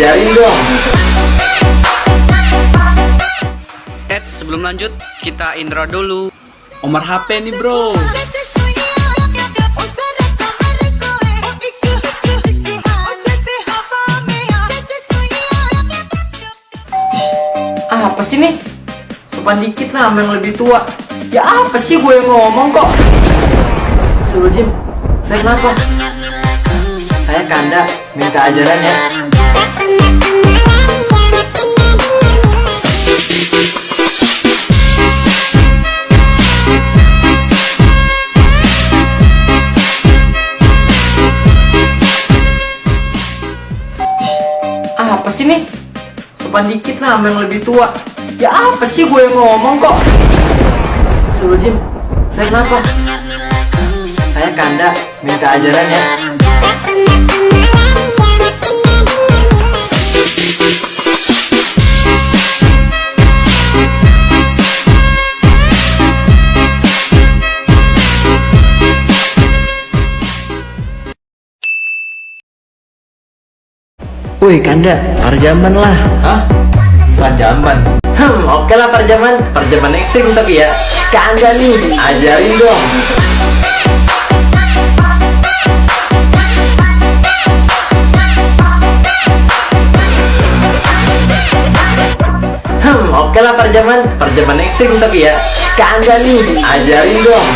Ajarin dong. Eh, sebelum lanjut, kita intro dulu. Omar HP nih bro Ah, apa sih nih? Sopan dikit lah sama yang lebih tua. Ya apa sih gue yang ngomong kok? Suruh Jim, saya kenapa? Saya kanda, minta ajaran ya. Apa sih nih? Sopan dikit lah sama yang lebih tua. Ya apa sih gue yang ngomong kok? Suruh Jim, saya kenapa? Saya kanda, minta ajaran ya. Woi kanda, parjaman lah. Hah? Parjaman? Hmm, oke lah parjaman. Parjaman ekstrim tapi ya. Kanda nih, ajarin dong. Hmm, oke lah parjaman. Parjaman ekstrim tapi ya. Kanda nih, ajarin dong.